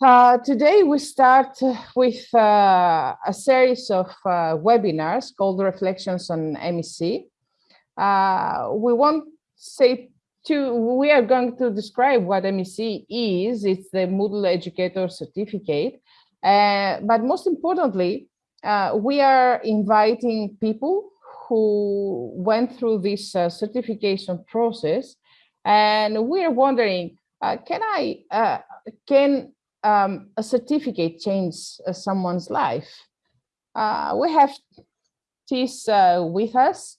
Uh, today we start with uh, a series of uh, webinars called Reflections on MEC. Uh, we won't say to, we are going to describe what MEC is. It's the Moodle Educator Certificate. Uh, but most importantly, we are inviting people who went through this certification process. And we're wondering, can I, can um, a certificate change uh, someone's life. Uh, we have Tis uh, with us.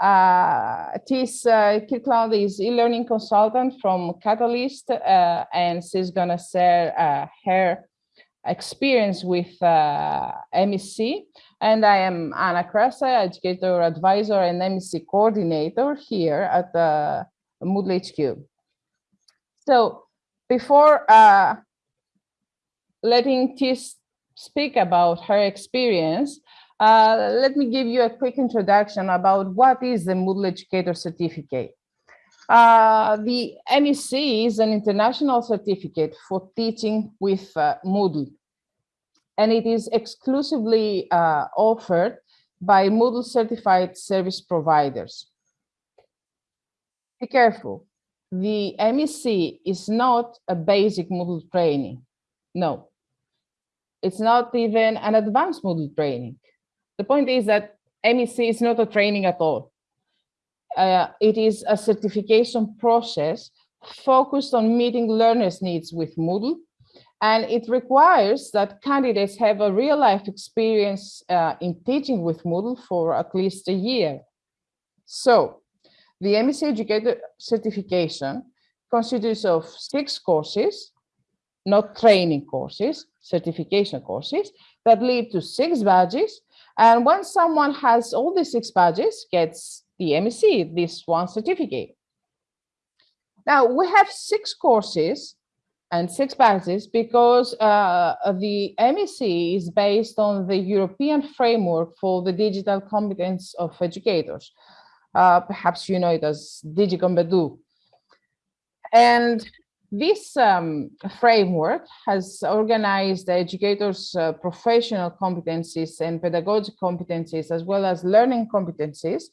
Uh, Tis uh, Kirkland is e-learning consultant from Catalyst, uh, and she's gonna share uh, her experience with uh, MEC. And I am Anna Krassa, educator advisor and MEC coordinator here at the Moodle HQ. So before letting Tis speak about her experience, uh, let me give you a quick introduction about what is the Moodle Educator Certificate. Uh, the MEC is an international certificate for teaching with uh, Moodle, and it is exclusively uh, offered by Moodle certified service providers. Be careful, the MEC is not a basic Moodle training. No, it's not even an advanced Moodle training. The point is that MEC is not a training at all. Uh, it is a certification process focused on meeting learners' needs with Moodle, and it requires that candidates have a real-life experience uh, in teaching with Moodle for at least a year. So, the MEC Educator certification consists of six courses, not training courses, certification courses that lead to six badges. And once someone has all the six badges, gets the MEC, this one certificate. Now we have six courses and six badges because uh, the MEC is based on the European framework for the digital competence of educators. Uh, perhaps you know it as DigiCompEdu. And this um, framework has organized educators' uh, professional competencies and pedagogic competencies, as well as learning competencies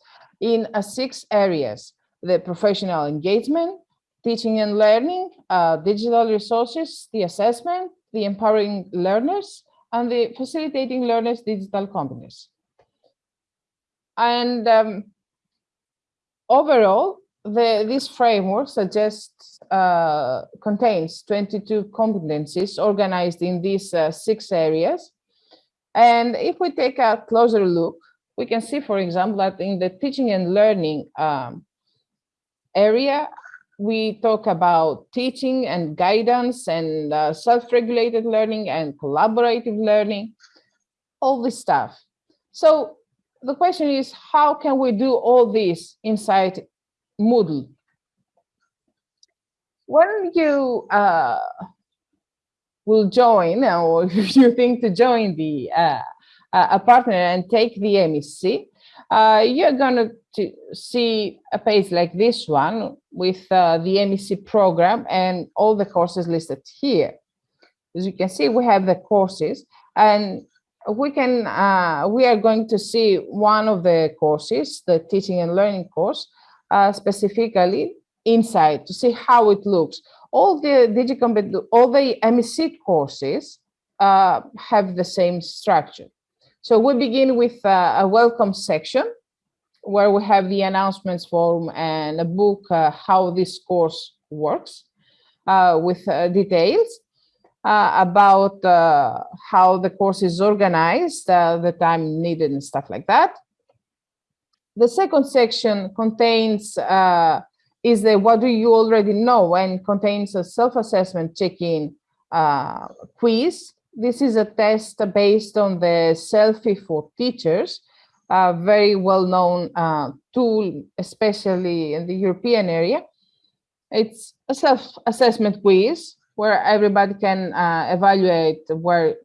in uh, six areas, the professional engagement, teaching and learning, uh, digital resources, the assessment, the empowering learners, and the facilitating learners' digital competence. And um, overall, the, this framework suggests uh, contains 22 competencies organized in these uh, six areas. And if we take a closer look, we can see, for example, that in the teaching and learning um, area, we talk about teaching and guidance and uh, self-regulated learning and collaborative learning, all this stuff. So the question is, how can we do all this inside Moodle. When you uh, will join or if you think to join the uh, a partner and take the MEC, uh, you're going to see a page like this one with uh, the MEC program and all the courses listed here. As you can see, we have the courses and we can uh, we are going to see one of the courses, the teaching and learning course, uh, specifically inside to see how it looks. All the DigiCompEdu, all the MEC courses uh, have the same structure. So we begin with uh, a welcome section where we have the announcements form and a book uh, how this course works uh, with details. Uh, about uh, how the course is organized, uh, the time needed and stuff like that. The second section contains uh, is the what do you already know and contains a self-assessment check-in uh, quiz. This is a test based on the Selfie for Teachers, a very well-known uh, tool, especially in the European area. It's a self-assessment quiz where everybody can uh, evaluate where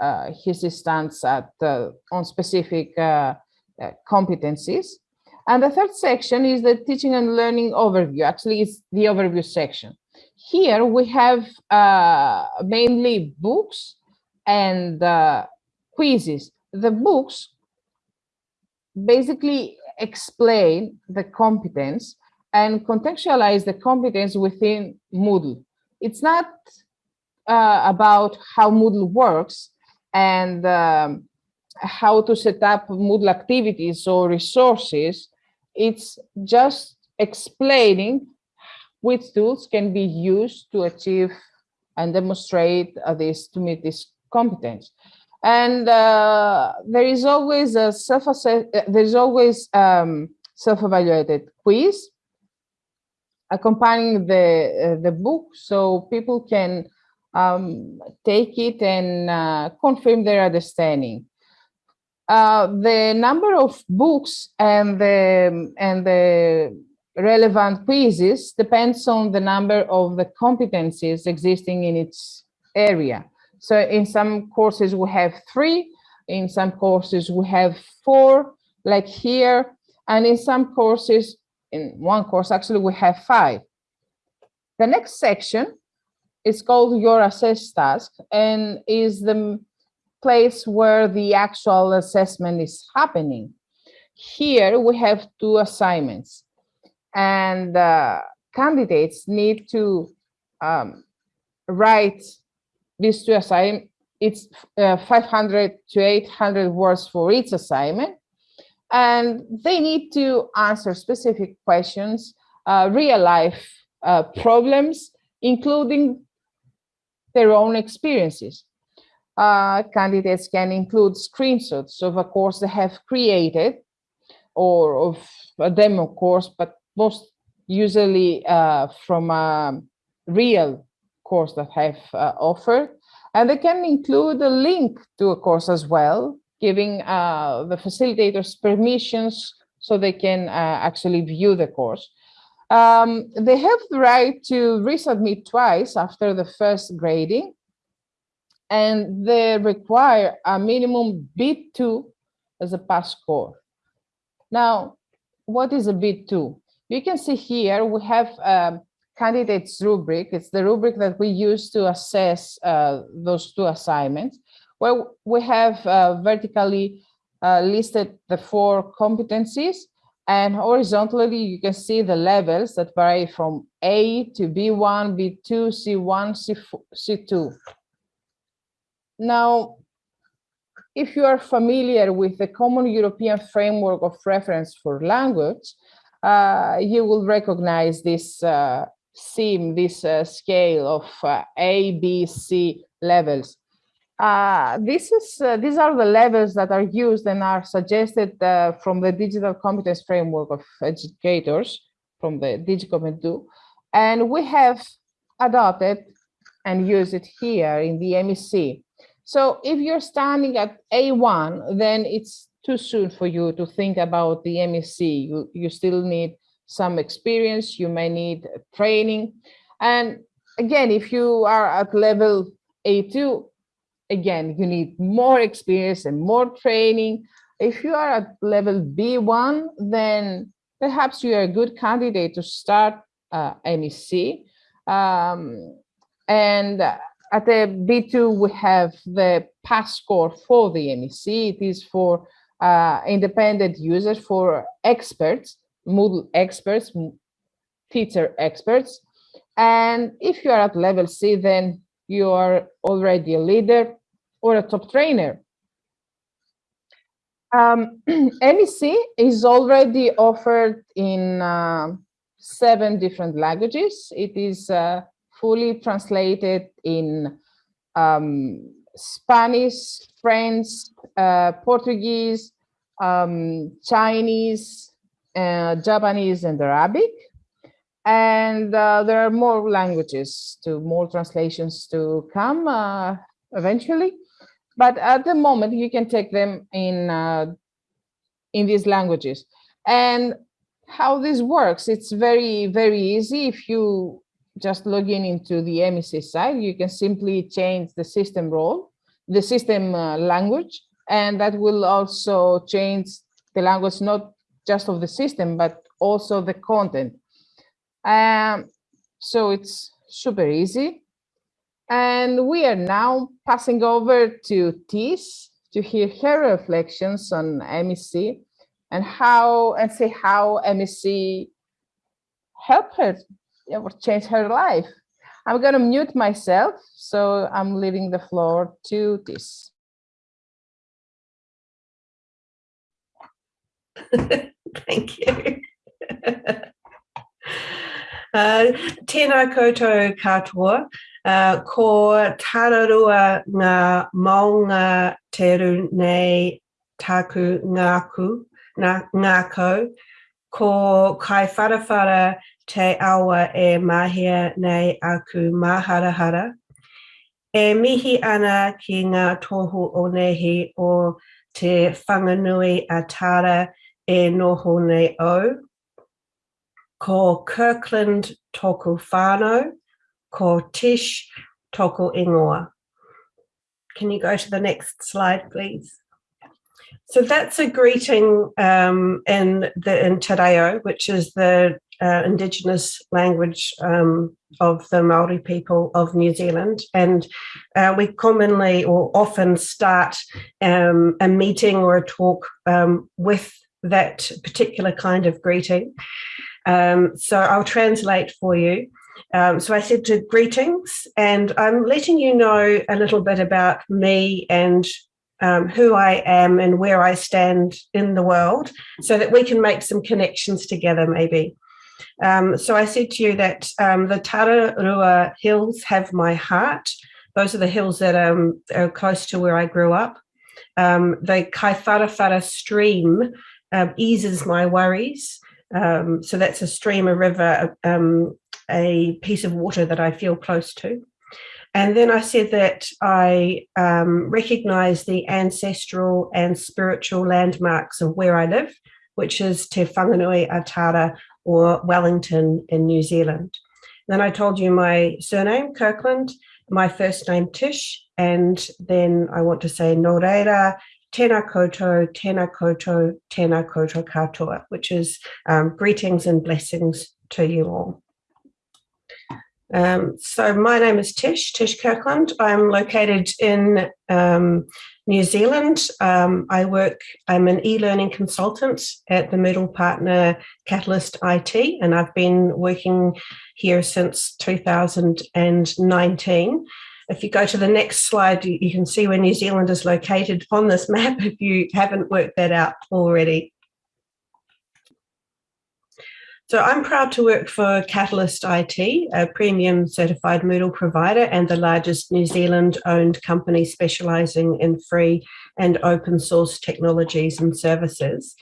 uh, his stance at uh, on specific uh, competencies. And the third section is the teaching and learning overview. Actually, it's the overview section. here we have uh, mainly books and uh, quizzes. The books basically explain the competence and contextualize the competence within Moodle. It's not uh, about how Moodle works and um, how to set up Moodle activities or resources. It's just explaining which tools can be used to achieve and demonstrate uh, this to meet this competence. And uh, there is always a self there is always um, self-evaluated quiz accompanying the uh, the book, so people can um, take it and uh, confirm their understanding. Uh, the number of books and the and the relevant quizzes depends on the number of the competencies existing in its area. So in some courses we have three, in some courses we have four, like here, and in some courses, in one course actually we have five. The next section is called your assess task and is the place where the actual assessment is happening. Here we have two assignments and uh, candidates need to um, write these two assignments. It's uh, 500 to 800 words for each assignment. And they need to answer specific questions, uh, real life uh, problems, including their own experiences. Uh, candidates can include screenshots of a course they have created or of a demo course, but most usually uh, from a real course that have uh, offered. And they can include a link to a course as well, giving uh, the facilitators permissions so they can uh, actually view the course. Um, they have the right to resubmit twice after the first grading, and they require a minimum B2 as a pass score. Now, what is a B2? You can see here we have um, candidates rubric. It's the rubric that we use to assess uh, those two assignments, where we have uh, vertically uh, listed the four competencies and horizontally you can see the levels that vary from A to B1, B2, C1, C2. Now, if you are familiar with the Common European Framework of Reference for Language, uh, you will recognize this uh, this uh, scale of uh, A, B, C levels. Uh, this is uh, these are the levels that are used and are suggested from the digital competence framework of educators from the DigiCompEdu and we have adopted and use it here in the MEC. So if you're standing at A1, then it's too soon for you to think about the MEC. You, you still need some experience, you may need training. And again, if you are at level A2, again, you need more experience and more training. If you are at level B1, then perhaps you are a good candidate to start uh, MEC. Um, and at the B2, we have the pass score for the MEC. It is for uh, independent users, for experts, Moodle experts, teacher experts. And if you are at level C, then you are already a leader or a top trainer. Um, MEC is already offered in uh, seven different languages. It is uh, fully translated in um, Spanish, French, uh, Portuguese, um, Chinese, uh, Japanese, and Arabic. And uh, there are more languages to more translations to come uh, eventually. But at the moment you can take them in uh, in these languages. And how this works it's very very easy if you just logging into the MEC site you can simply change the system role the system uh, language and that will also change the language not just of the system but also the content um, so it's super easy. And we are now passing over to Tis to hear her reflections on MEC and how and say how MEC helped her or change her life. I'm going to mute myself, so I'm leaving the floor to this. Thank you. uh, tēnā koutou katoa, uh, ko tararua ngā maunga teru nei taku ngāku, ngā, ngāko, ko Kaiwharawhara te awa e mahia nei aku maharahara. E mihi ana ki ngā tohu o nehi o te whanganui a tara e noho nei o. Ko Kirkland toko whānau, ko Tish toko ingoa. Can you go to the next slide, please? So that's a greeting um, in the in Te Reo, which is the uh, indigenous language um, of the Maori people of New Zealand, and uh, we commonly or often start um, a meeting or a talk um, with that particular kind of greeting. Um, so I'll translate for you. Um, so I said to greetings, and I'm letting you know a little bit about me and um, who I am and where I stand in the world so that we can make some connections together maybe. Um, so I said to you that um, the Tararua Hills have my heart. Those are the hills that um, are close to where I grew up. Um, the Kaiwharawhara stream um, eases my worries. Um, so that's a stream, a river, a piece of water that I feel close to. And then I said that I um, recognize the ancestral and spiritual landmarks of where I live, which is Te Whanganui-a-Tara or Wellington in New Zealand. Then I told you my surname, Kirkland, my first name, Tish, and then I want to say Nō reira, tēnā koutou, tēnā koutou, tēnā katoa, which is um, greetings and blessings to you all. Um, so my name is Tish, Tish Kirkland. I'm located in um, New Zealand. Um, I work, I'm an e-learning consultant at the Moodle partner Catalyst IT, and I've been working here since 2019. If you go to the next slide, you, you, can see where New Zealand is located on this map if you haven't worked that out already. So I'm proud to work for Catalyst IT, a premium certified Moodle provider and the largest New Zealand owned company specializing in free and open source technologies and services.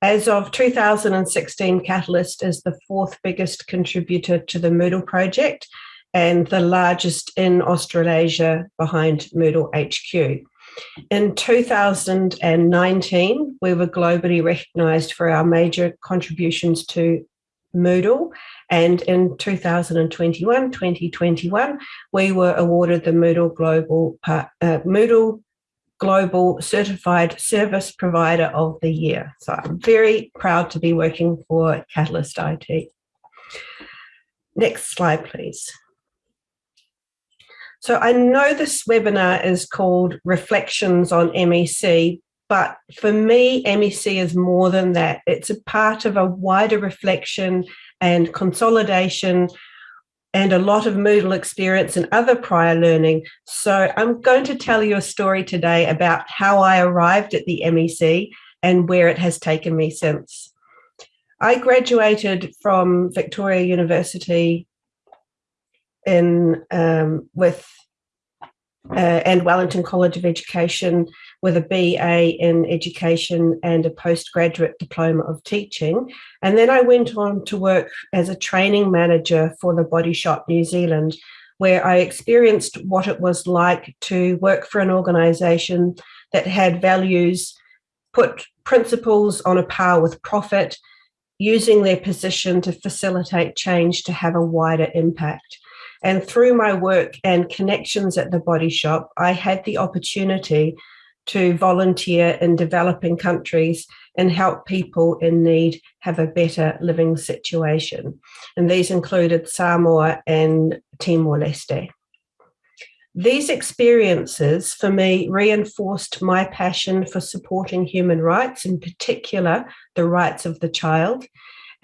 As of 2016, Catalyst is the fourth biggest contributor to the Moodle project and the largest in Australasia behind Moodle HQ. In 2019, we were globally recognised for our major contributions to Moodle. And in 2021, 2021, we were awarded the Moodle Global, uh, Moodle Global Certified Service Provider of the Year. So I'm very proud to be working for Catalyst IT. Next slide, please. So I know this webinar is called Reflections on MEC, but for me, MEC is more than that. It's a part of a wider reflection and consolidation and a lot of Moodle experience and other prior learning. So I'm going to tell you a story today about how I arrived at the MEC and where it has taken me since. I graduated from Victoria University in um, with uh, and Wellington College of Education with a BA in education and a postgraduate diploma of teaching. And then I went on to work as a training manager for the Body Shop New Zealand, where I experienced what it was like to work for an organization that had values, put principles on a par with profit, using their position to facilitate change to have a wider impact. And through my work and connections at the body shop, I had the opportunity to volunteer in developing countries and help people in need have a better living situation. And these included Samoa and Timor-Leste. These experiences for me reinforced my passion for supporting human rights, in particular, the rights of the child,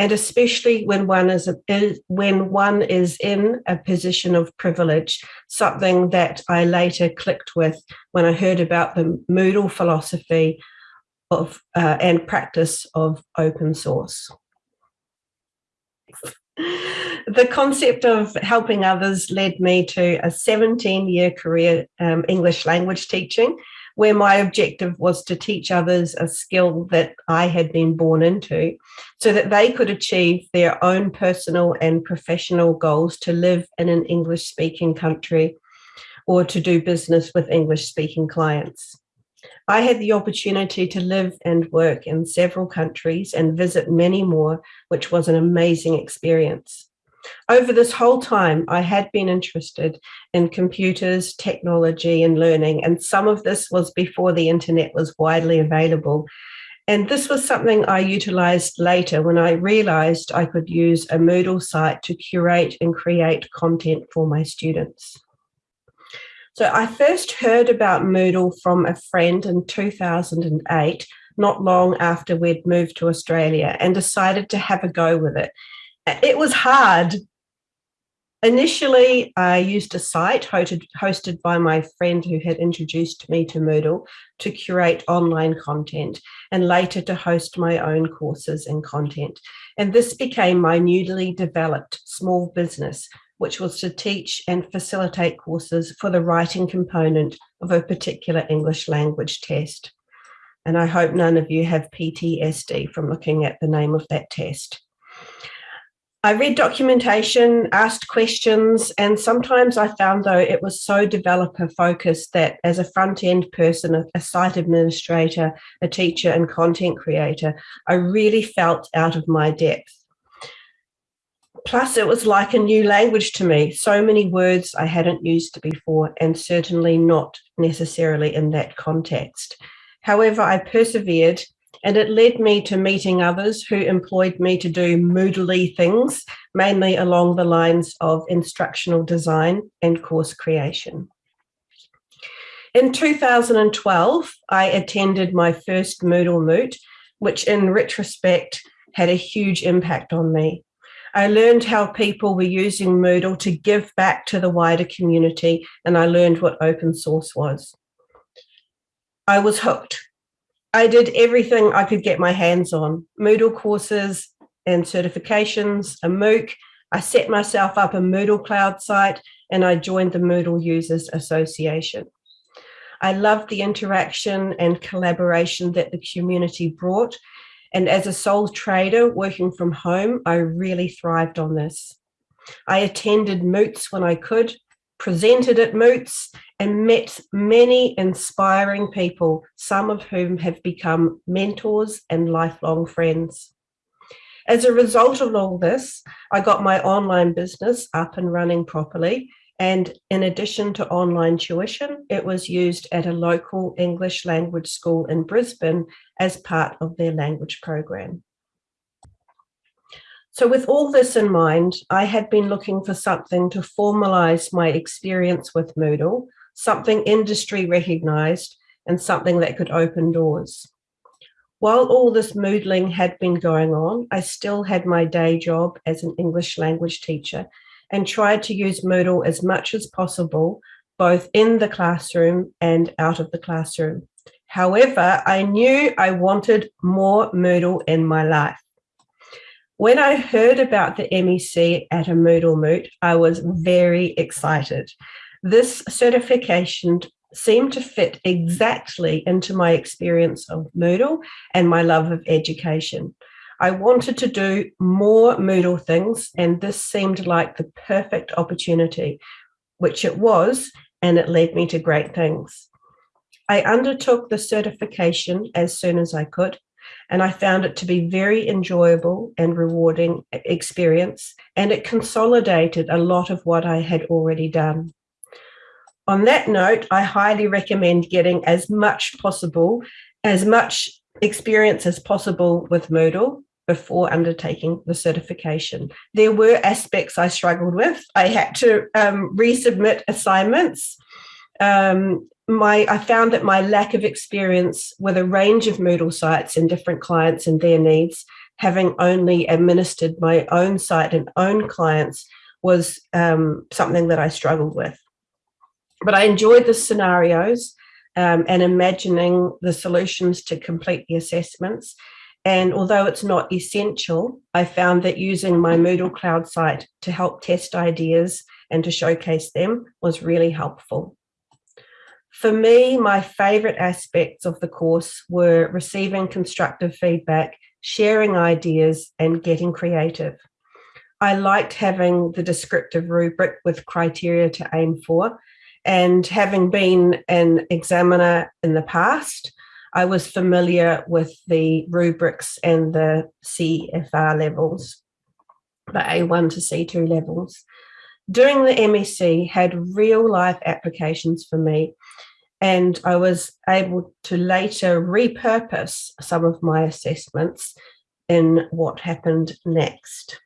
and especially when one is, a, when one is in a position of privilege, something that I later clicked with when I heard about the Moodle philosophy of uh, and practice of open source. The concept of helping others led me to a 17 year career um, English language teaching, where my objective was to teach others a skill that I had been born into so that they could achieve their own personal and professional goals to live in an English speaking country or to do business with English speaking clients. I had the opportunity to live and work in several countries and visit many more, which was an amazing experience. Over this whole time, I had been interested in computers, technology and learning, and some of this was before the internet was widely available. And this was something I utilized later when I realized I could use a Moodle site to curate and create content for my students. So I first heard about Moodle from a friend in 2008, not long after we'd moved to Australia and decided to have a go with it. It was hard. Initially, I used a site hosted, hosted by my friend who had introduced me to Moodle to curate online content and later to host my own courses and content. And this became my newly developed small business, which was to teach and facilitate courses for the writing component of a particular English language test. And I hope none of you have PTSD from looking at the name of that test. I read documentation, asked questions, and sometimes I found though it was so developer focused that as a front end person, a, site administrator, a teacher and content creator, I really felt out of my depth. Plus, it was like a new language to me. So many words I hadn't used before, and certainly not necessarily in that context. However, I persevered and it led me to meeting others who employed me to do Moodly things, mainly along the lines of instructional design and course creation. In 2012, I attended my first Moodle Moot, which in retrospect had a huge impact on me. I learned how people were using Moodle to give back to the wider community, and I learned what open source was. I was hooked. I did everything I could get my hands on, Moodle courses and certifications, a MOOC. I set myself up a Moodle cloud site and I joined the Moodle Users Association. I loved the interaction and collaboration that the community brought. And as a sole trader working from home, I really thrived on this. I attended moots when I could, presented at moots and met many inspiring people, some of whom have become mentors and lifelong friends. As a result of all this, I got my online business up and running properly. And in addition to online tuition, it was used at a local English language school in Brisbane as part of their language program. So with all this in mind, I had been looking for something to formalize my experience with Moodle, something industry recognized and something that could open doors. While all this moodling had been going on, I still had my day job as an English language teacher and tried to use Moodle as much as possible, both in the classroom and out of the classroom. However, I knew I wanted more Moodle in my life. When I heard about the MEC at a Moodle Moot, I was very excited. This certification seemed to fit exactly into my experience of Moodle and my love of education. I wanted to do more Moodle things, and this seemed like the perfect opportunity, which it was, and it led me to great things. I undertook the certification as soon as I could, and I found it to be very enjoyable and rewarding experience, and it consolidated a lot of what I had already done. On that note, I highly recommend getting as much possible, as much experience as possible with Moodle before undertaking the certification. There were aspects I struggled with. I had to um, resubmit assignments. Um, my I found that my lack of experience with a range of Moodle sites and different clients and their needs, having only administered my own site and own clients was um, something that I struggled with. But I enjoyed the scenarios um, and imagining the solutions to complete the assessments. And although it's not essential, I found that using my Moodle Cloud site to help test ideas and to showcase them was really helpful. For me, my favorite aspects of the course were receiving constructive feedback, sharing ideas and getting creative. I liked having the descriptive rubric with criteria to aim for and having been an examiner in the past, I was familiar with the rubrics and the CFR levels, the A1 to C2 levels. Doing the MEC had real life applications for me and I was able to later repurpose some of my assessments in what happened next.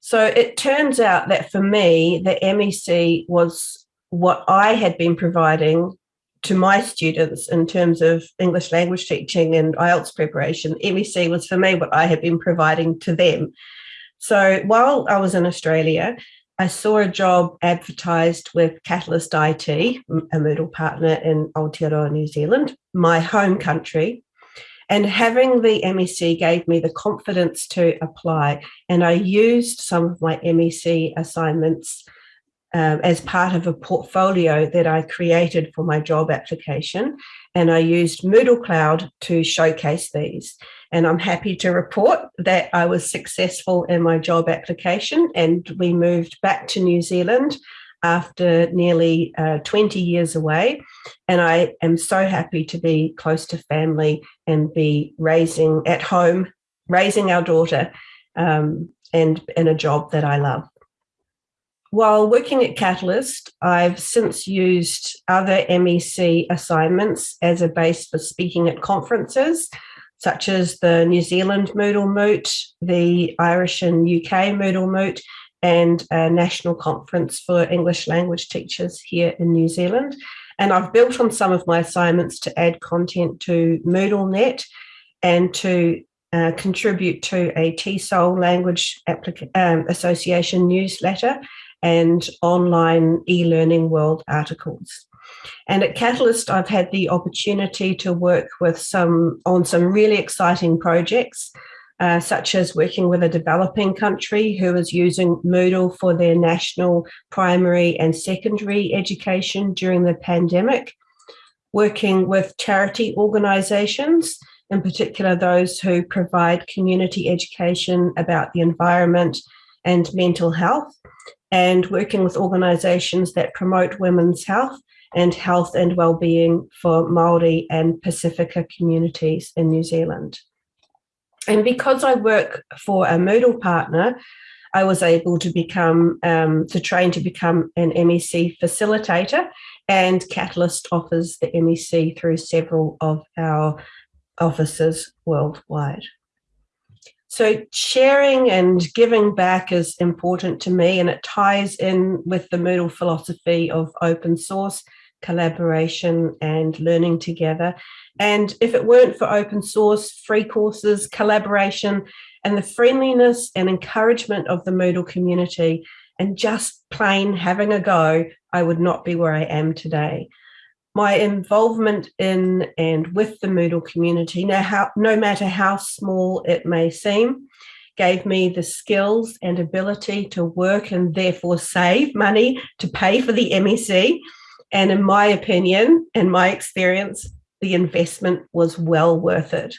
So it turns out that for me, the MEC was what I had been providing to my students in terms of English language teaching and IELTS preparation. MEC was for me what I had been providing to them. So while I was in Australia, I saw a job advertised with Catalyst IT, a Moodle partner in Aotearoa, New Zealand, my home country. And having the MEC gave me the confidence to apply. And I used some of my MEC assignments um, as part of a portfolio that I created for my job application. And I used Moodle Cloud to showcase these. And I'm happy to report that I was successful in my job application and we moved back to New Zealand after nearly uh, 20 years away. And I am so happy to be close to family and be raising at home, raising our daughter um, and in a job that I love. While working at Catalyst, I've since used other MEC assignments as a base for speaking at conferences such as the New Zealand Moodle Moot, the Irish and UK Moodle Moot, and a national conference for English language teachers here in New Zealand. And I've built on some of my assignments to add content to MoodleNet and to uh, contribute to a TESOL Language um, Association newsletter and online e-learning world articles. And at Catalyst, I've had the opportunity to work with some on some really exciting projects, uh, such as working with a developing country who is using Moodle for their national primary and secondary education during the pandemic, working with charity organizations, in particular those who provide community education about the environment and mental health, and working with organizations that promote women's health and health and well-being for Māori and Pasifika communities in New Zealand. And because I work for a Moodle partner, I was able to become, um, to train to become an MEC facilitator and Catalyst offers the MEC through several of our offices worldwide. So sharing and giving back is important to me and it ties in with the Moodle philosophy of open source, collaboration and learning together. And if it weren't for open source, free courses, collaboration, and the friendliness and encouragement of the Moodle community and just plain having a go, I would not be where I am today my involvement in and with the Moodle community, no, how, no matter how small it may seem, gave me the skills and ability to work and therefore save money to pay for the MEC. And in my opinion and my experience, the investment was well worth it.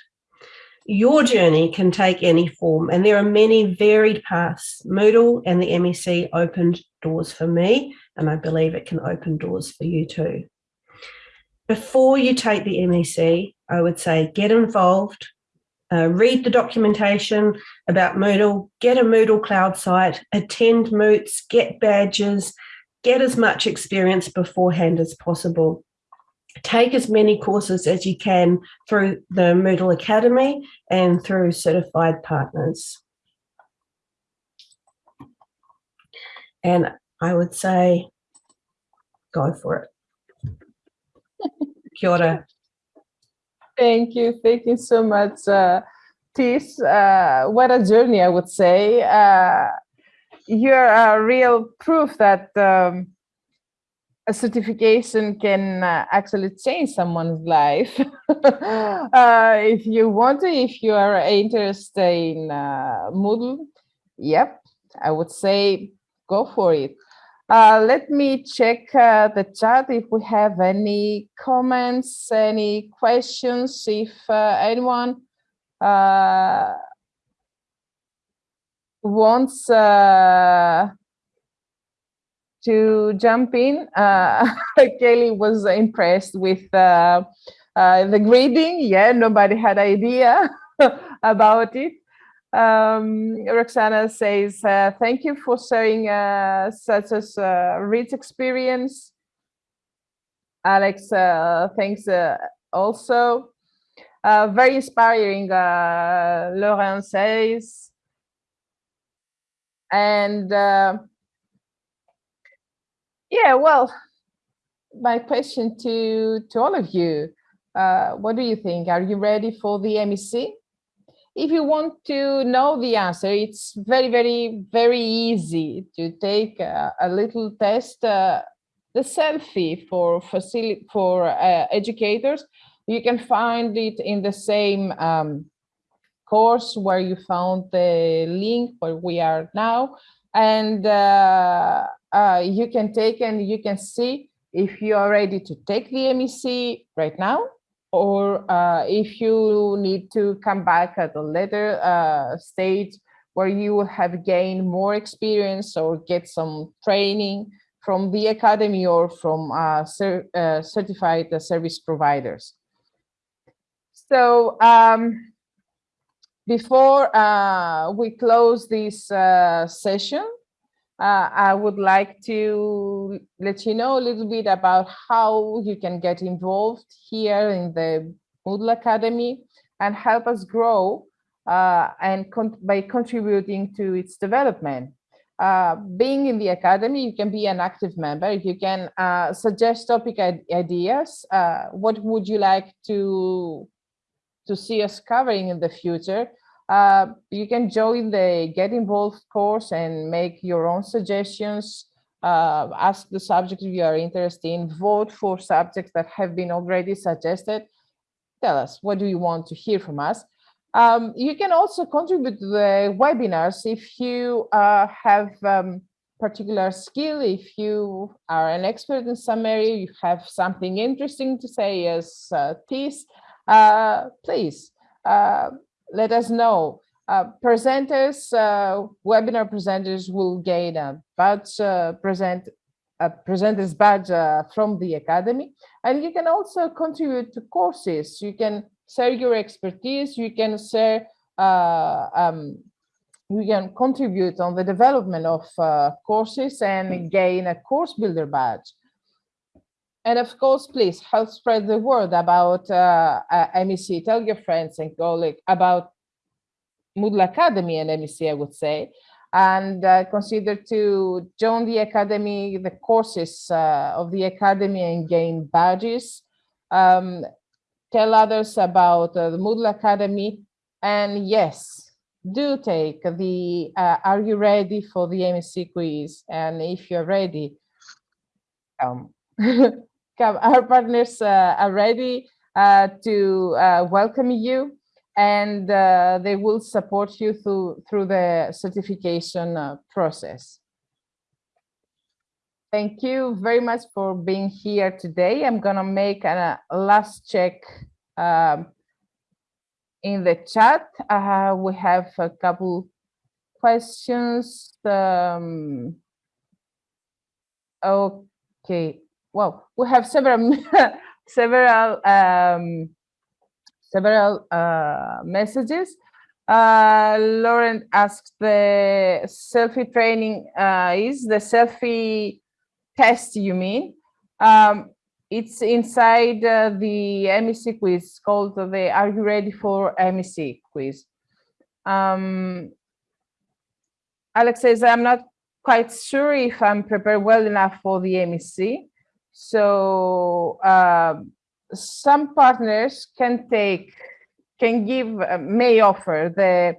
Your journey can take any form and there are many varied paths. Moodle and the MEC opened doors for me and I believe it can open doors for you too before you take the MEC, I would say get involved, uh, read the documentation about Moodle, get a Moodle cloud site, attend moots, get badges, get as much experience beforehand as possible. take as many courses as you can through the Moodle Academy and through certified partners. And I would say, go for it. Kia ora. Thank you. Thank you so much, uh, Tis. Uh, what a journey, I would say. Uh, you're a real proof that um, a certification can uh, actually change someone's life. uh, if you want to, if you are interested in uh, Moodle, yep, I would say go for it. Uh, let me check uh, the chat if we have any comments, any questions, if uh, anyone uh, wants uh, to jump in. Uh, Kelly was impressed with the grading. Yeah, nobody had idea about it. Um, Roxana says, uh, thank you for sharing uh, such a uh, rich experience. Alex, uh, thanks uh, also. Very inspiring, Lauren says. And yeah, well, my question to, to all of you, what do you think? Are you ready for the MEC? If you want to know the answer, it's very, very, very easy to take a, a little test, uh, the selfie for facility for uh, educators. You can find it in the same um, course where you found the link where we are now, and uh, uh you can take and you can see if you are ready to take the MEC right now or uh, if you need to come back at a later uh, stage where you have gained more experience or get some training from the academy or from uh, cer uh, certified service providers. So um, before uh, we close this uh, session, uh, I would like to let you know a little bit about how you can get involved here in the Moodle Academy and help us grow uh, and con by contributing to its development. Uh, being in the academy, you can be an active member. You can uh, suggest topic ideas. Uh, what would you like to to see us covering in the future? Uh, you can join the Get Involved course and make your own suggestions, uh, ask the subject you are interested in, vote for subjects that have been already suggested. Tell us, what do you want to hear from us? Um, you can also contribute to the webinars if you uh, have um, particular skill, if you are an expert in some area, you have something interesting to say as uh, this, uh, please uh, let us know. Uh, presenters, uh, webinar presenters will gain a badge, uh, present, a presenter's badge uh, from the Academy. And you can also contribute to courses. You can share your expertise, you can share, uh, um, you can contribute on the development of uh, courses and gain a course builder badge. And of course, please help spread the word about uh, uh MEC. Tell your friends and colleagues about Moodle Academy and MEC, I would say, and uh, consider to join the Academy, the courses uh, of the Academy and gain badges. Um, tell others about uh, the Moodle Academy. And yes, do take the uh, Are You Ready for the MEC quiz? And if you're ready, um, our partners uh, are ready uh, to uh, welcome you and they will support you through, through the certification process. Thank you very much for being here today. I'm gonna make a, a last check um, in the chat. Uh, we have a couple questions. Um, okay, well, we have several several um, several uh, messages. Uh, Lauren asked the selfie training uh, is the selfie test you mean? Um, it's inside uh, the MEC quiz called the Are You Ready for MEC quiz. Um, Alex says, I'm not quite sure if I'm prepared well enough for the MEC. So uh, some partners can take, can give, uh, may offer the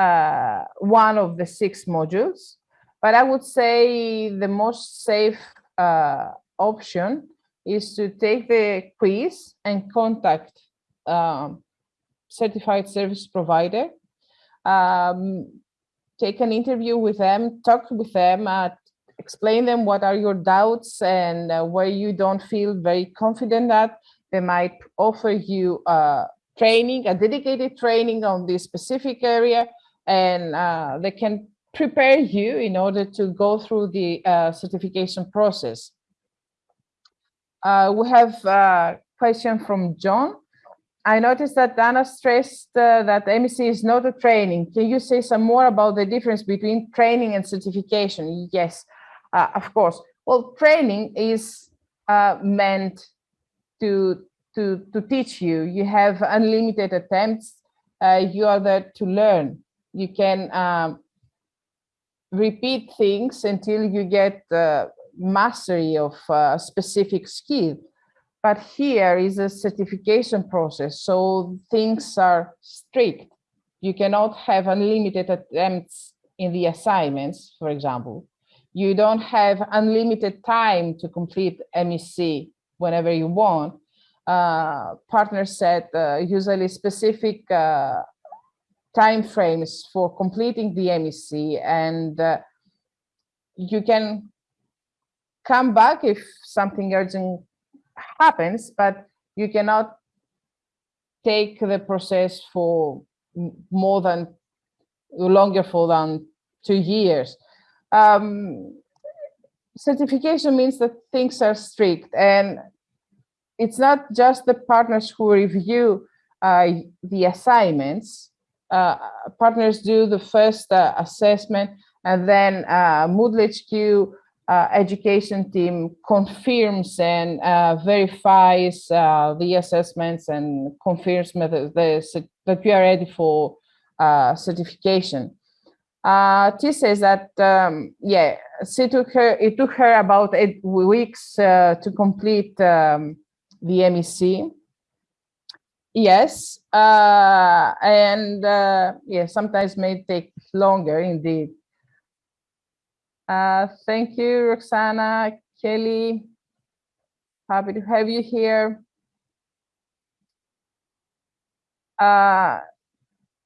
uh, one of the six modules, but I would say the most safe uh, option is to take the quiz and contact um, certified service provider, um, take an interview with them, talk with them, uh, explain them what are your doubts and uh, where you don't feel very confident that they might offer you uh, training, a dedicated training on this specific area, and uh, they can prepare you in order to go through the uh, certification process. Uh, we have a question from John. I noticed that Anna stressed uh, that MEC is not a training. Can you say some more about the difference between training and certification? Yes, uh, of course. Well, training is uh, meant to, to, to teach you. You have unlimited attempts. Uh, you are there to learn. You can um, repeat things until you get uh, mastery of a specific skill. But here is a certification process, so things are strict. You cannot have unlimited attempts in the assignments, for example. You don't have unlimited time to complete MEC whenever you want. Uh, partners set uh, usually specific uh, time frames for completing the MEC and uh, you can come back if something urgent happens, but you cannot take the process for more than longer for than two years. Um, certification means that things are strict and it's not just the partners who review uh, the assignments. Uh, partners do the first uh, assessment and then uh, Moodle HQ uh, education team confirms and uh, verifies the assessments and confirms the, that we are ready for certification. Uh, T says that, um, yeah, it took, her, it took her about eight weeks uh, to complete um, the MEC. Yes, uh, and yeah, sometimes may take longer indeed. Uh, thank you, Roxana, Kelly. Happy to have you here. Uh,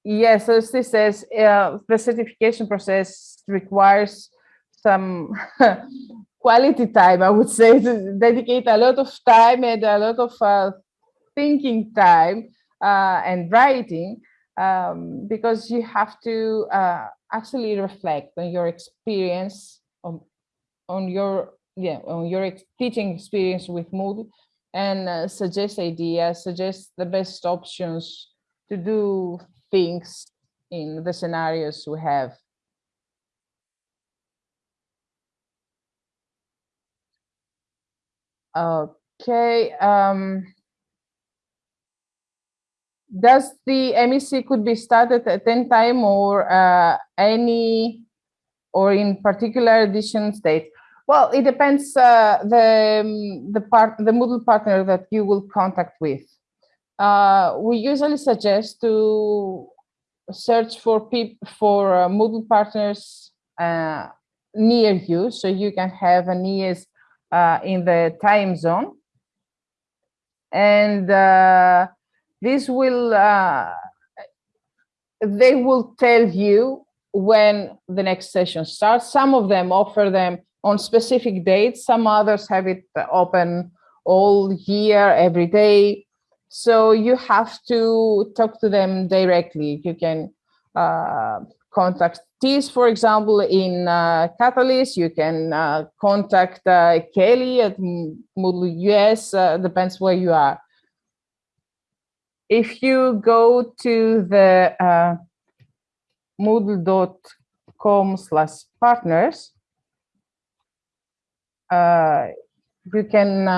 yes, as this says, uh, the certification process requires some quality time, I would say, to dedicate a lot of time and a lot of uh, thinking time uh, and writing um, because you have to uh, actually reflect on your experience on, on your yeah on your teaching experience with Moodle and uh, suggest ideas, suggest the best options to do things in the scenarios we have. Okay. Um, does the MEC could be started at any time or uh, any or in particular edition state? Well, it depends uh, the um, the part the Moodle partner that you will contact with. Uh, we usually suggest to search for people for uh, Moodle partners uh, near you, so you can have an ES uh, in the time zone, and uh, this will, uh, they will tell you when the next session starts. Some of them offer them on specific dates. Some others have it open all year, every day. So you have to talk to them directly. You can uh, contact TIS, for example, in uh, Catalyst. You can uh, contact uh, Kelly at Moodle US, uh, depends where you are if you go to the uh, moodle.com slash partners, you can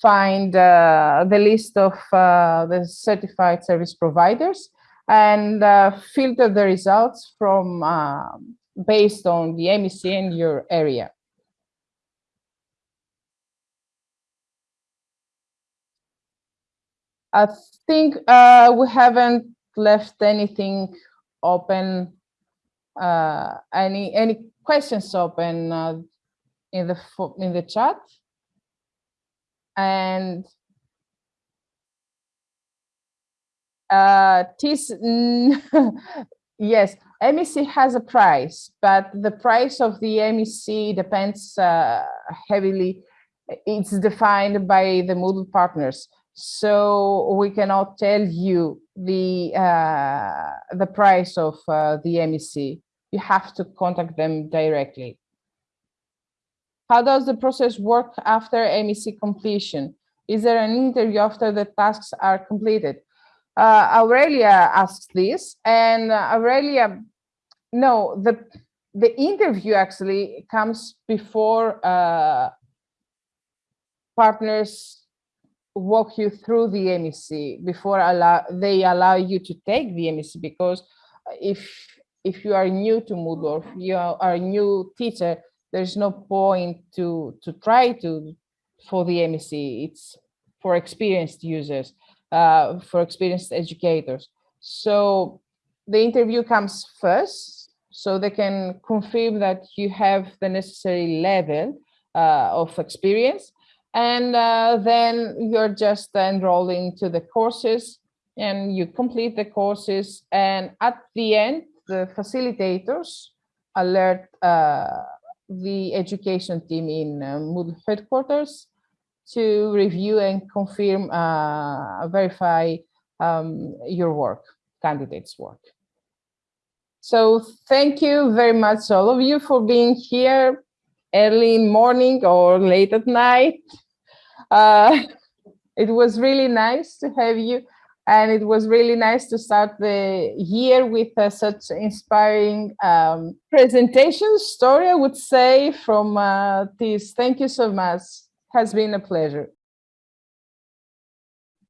find uh, the list of uh, the certified service providers and uh, filter the results from uh, based on the MEC in your area. I think uh, we haven't left anything open, uh, any any questions open uh, in the in the chat, and uh, this yes, MEC has a price, but the price of the MEC depends uh, heavily. It's defined by the Moodle partners so we cannot tell you the uh, the price of uh, the MEC. You have to contact them directly. How does the process work after MEC completion? Is there an interview after the tasks are completed? Uh, Aurelia asks this, and Aurelia, no, the the interview actually comes before uh, partners walk you through the MEC before allow, they allow you to take the MEC because if if you are new to Moodle if you are a new teacher, there's no point to to try to for the MEC. It's for experienced users, uh, for experienced educators. So the interview comes first, so they can confirm that you have the necessary level uh, of experience and uh, then you're just enrolling to the courses and you complete the courses and at the end the facilitators alert uh, the education team in uh, Moodle headquarters to review and confirm uh, verify um, your work candidates work so thank you very much all of you for being here early in morning or late at night. Uh, it was really nice to have you and it was really nice to start the year with uh, such inspiring um, presentation story, I would say, from uh, this. Thank you so much. Has been a pleasure.